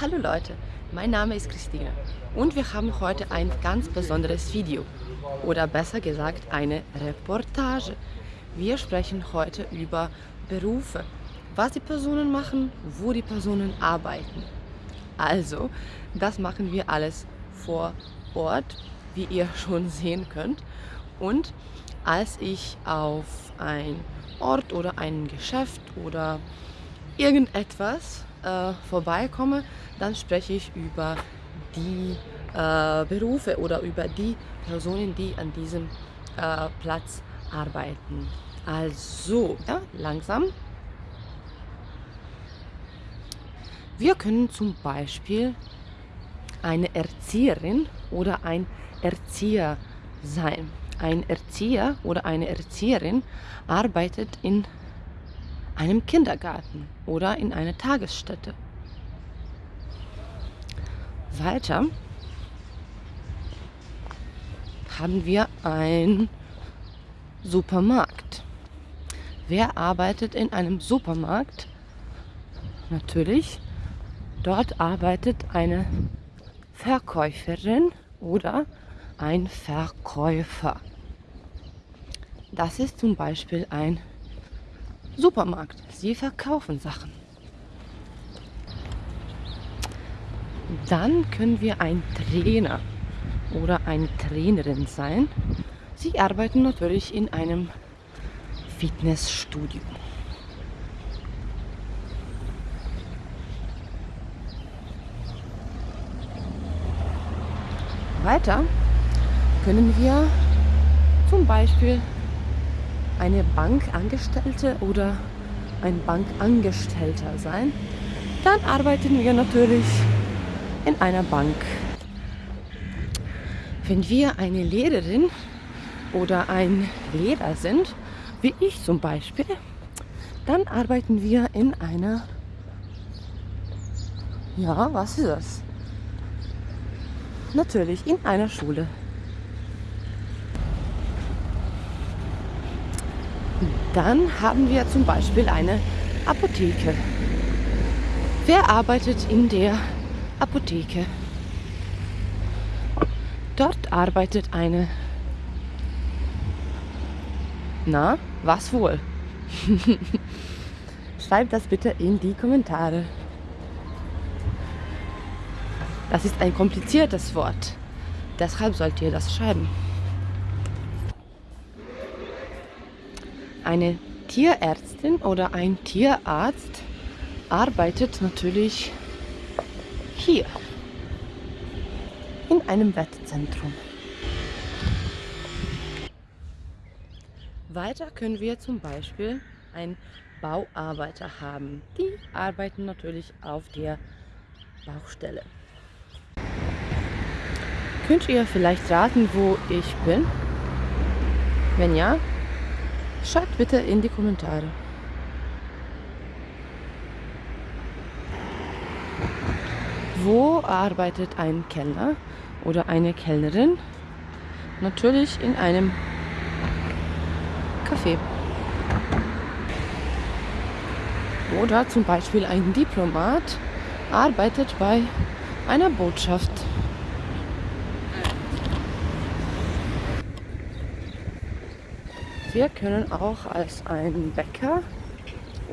Hallo Leute, mein Name ist Christine und wir haben heute ein ganz besonderes Video oder besser gesagt eine Reportage. Wir sprechen heute über Berufe, was die Personen machen, wo die Personen arbeiten. Also, das machen wir alles vor Ort, wie ihr schon sehen könnt. Und als ich auf ein Ort oder ein Geschäft oder irgendetwas äh, vorbeikomme, dann spreche ich über die äh, Berufe oder über die Personen, die an diesem äh, Platz arbeiten. Also, ja, langsam. Wir können zum Beispiel eine Erzieherin oder ein Erzieher sein. Ein Erzieher oder eine Erzieherin arbeitet in einem Kindergarten oder in einer Tagesstätte. Weiter haben wir einen Supermarkt. Wer arbeitet in einem Supermarkt? Natürlich, dort arbeitet eine Verkäuferin oder ein Verkäufer. Das ist zum Beispiel ein Supermarkt. Sie verkaufen Sachen. Dann können wir ein Trainer oder eine Trainerin sein. Sie arbeiten natürlich in einem Fitnessstudio. Weiter können wir zum Beispiel eine Bankangestellte oder ein Bankangestellter sein, dann arbeiten wir natürlich in einer Bank. Wenn wir eine Lehrerin oder ein Lehrer sind, wie ich zum Beispiel, dann arbeiten wir in einer, ja, was ist das? Natürlich in einer Schule. Dann haben wir zum Beispiel eine Apotheke. Wer arbeitet in der Apotheke? Dort arbeitet eine... Na, was wohl? Schreibt das bitte in die Kommentare. Das ist ein kompliziertes Wort. Deshalb sollt ihr das schreiben. Eine Tierärztin oder ein Tierarzt arbeitet natürlich hier in einem Wettzentrum. Weiter können wir zum Beispiel einen Bauarbeiter haben. Die arbeiten natürlich auf der Baustelle. Könnt ihr vielleicht raten, wo ich bin? Wenn ja, Schreibt bitte in die Kommentare. Wo arbeitet ein Kellner oder eine Kellnerin? Natürlich in einem Café. Oder zum Beispiel ein Diplomat arbeitet bei einer Botschaft. Wir können auch als ein Bäcker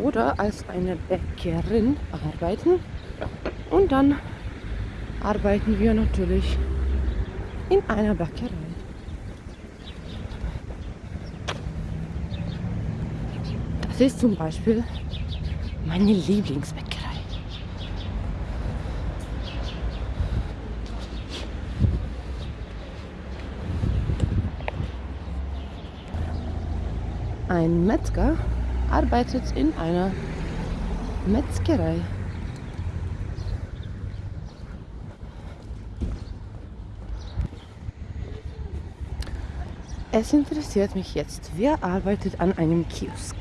oder als eine Bäckerin arbeiten. Und dann arbeiten wir natürlich in einer Bäckerei. Das ist zum Beispiel meine Lieblingsbäckerei. Ein Metzger arbeitet in einer Metzgerei. Es interessiert mich jetzt, wer arbeitet an einem Kiosk?